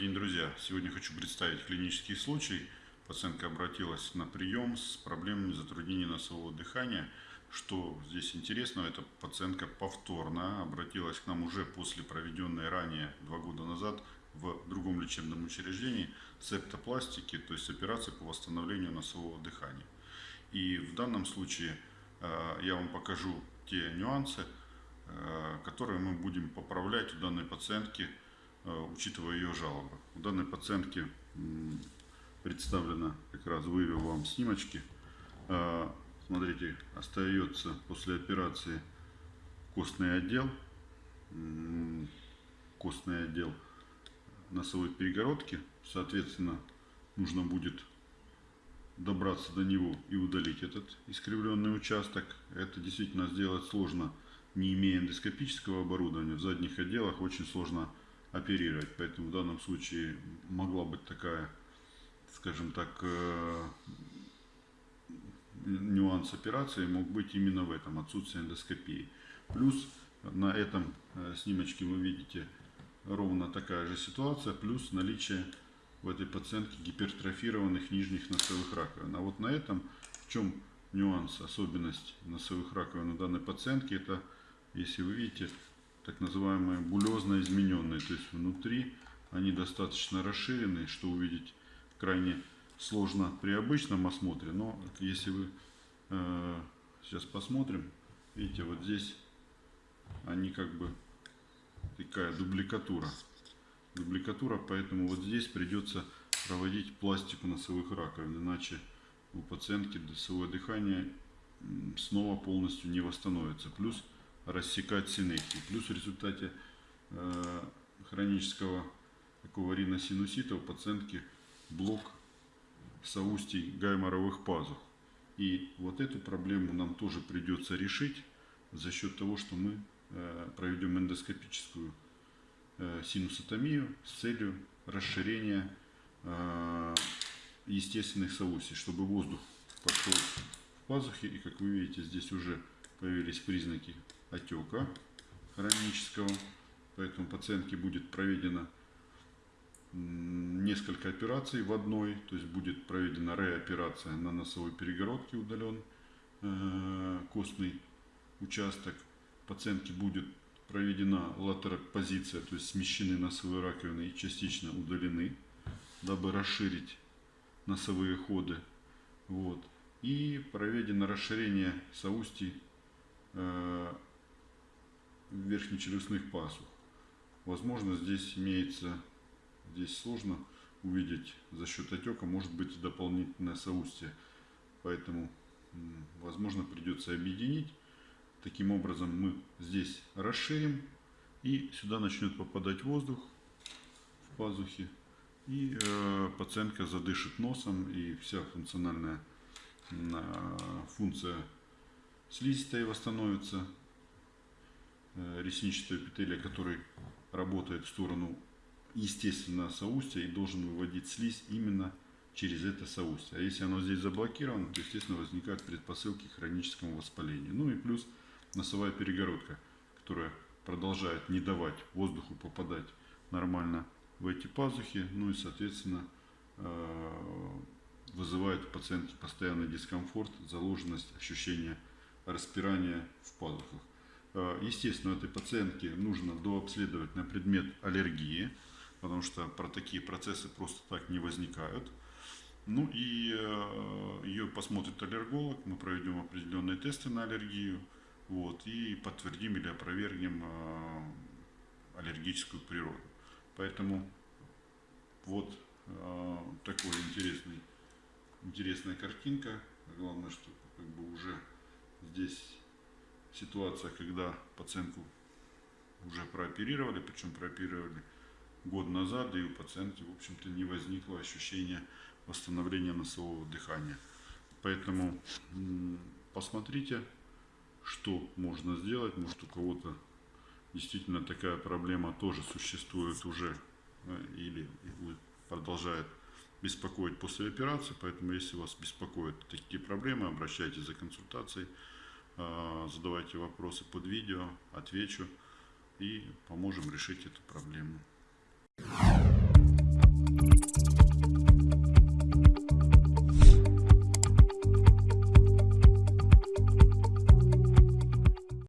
день, друзья! Сегодня хочу представить клинический случай. Пациентка обратилась на прием с проблемами затруднения носового дыхания. Что здесь интересного, эта пациентка повторно обратилась к нам уже после проведенной ранее, два года назад, в другом лечебном учреждении септопластики, то есть операции по восстановлению носового дыхания. И в данном случае э, я вам покажу те нюансы, э, которые мы будем поправлять у данной пациентки – учитывая ее жалобы. У данной пациентки представлено, как раз вывел вам снимочки. Э, смотрите, остается после операции костный отдел, костный отдел носовой перегородки. Соответственно, нужно будет добраться до него и удалить этот искривленный участок. Это действительно сделать сложно, не имея эндоскопического оборудования. В задних отделах очень сложно оперировать. Поэтому в данном случае могла быть такая, скажем так, э, нюанс операции мог быть именно в этом, отсутствие эндоскопии. Плюс на этом э, снимочке вы видите ровно такая же ситуация, плюс наличие в этой пациентке гипертрофированных нижних носовых раковин. А вот на этом в чем нюанс, особенность носовых раковин у данной пациентки, это, если вы видите, так называемые булезно измененные. То есть внутри они достаточно расширенные, что увидеть крайне сложно при обычном осмотре. Но если вы э, сейчас посмотрим, видите, вот здесь они как бы такая дубликатура. Дубликатура, поэтому вот здесь придется проводить пластику носовых раковин, иначе у пациентки носовое дыхание снова полностью не восстановится. Плюс рассекать синехии. Плюс в результате э, хронического такого риносинусита у пациентки блок соустий гайморовых пазух. И вот эту проблему нам тоже придется решить за счет того, что мы э, проведем эндоскопическую э, синусотомию с целью расширения э, естественных соустий, чтобы воздух пошел в пазухи. И как вы видите, здесь уже появились признаки отека хронического. Поэтому пациентке будет проведено несколько операций в одной. То есть будет проведена реоперация на носовой перегородке, удален э, костный участок. Пациентке будет проведена латеропозиция, то есть смещены носовые раковины и частично удалены, дабы расширить носовые ходы. Вот. И проведено расширение соустий верхнечелюстных пасух. Возможно, здесь имеется, здесь сложно увидеть за счет отека, может быть дополнительное соустье. Поэтому, возможно, придется объединить. Таким образом, мы здесь расширим, и сюда начнет попадать воздух в пазухи. И э, пациентка задышит носом, и вся функциональная э, функция слизистой восстановится. Э, ресничного эпителия, который работает в сторону естественно соустья и должен выводить слизь именно через это соустье. А если оно здесь заблокировано, то естественно возникают предпосылки к хроническому воспалению. Ну и плюс носовая перегородка, которая продолжает не давать воздуху попадать нормально в эти пазухи, ну и соответственно э, вызывает у пациентки постоянный дискомфорт, заложенность, ощущение распирания в пазухах. Э, естественно, этой пациентке нужно дообследовать на предмет аллергии, потому что про такие процессы просто так не возникают. Ну и э, ее посмотрит аллерголог, мы проведем определенные тесты на аллергию, вот, и подтвердим или опровергнем э, аллергическую природу. Поэтому вот такой интересный, интересная картинка. Главное, что как бы уже здесь ситуация, когда пациентку уже прооперировали, причем прооперировали год назад, и у пациентки, в общем-то, не возникло ощущения восстановления носового дыхания. Поэтому посмотрите, что можно сделать. Может, у кого-то действительно такая проблема тоже существует уже э, или продолжает беспокоить после операции. Поэтому, если вас беспокоят такие проблемы, обращайтесь за консультацией. А, задавайте вопросы под видео, отвечу и поможем решить эту проблему.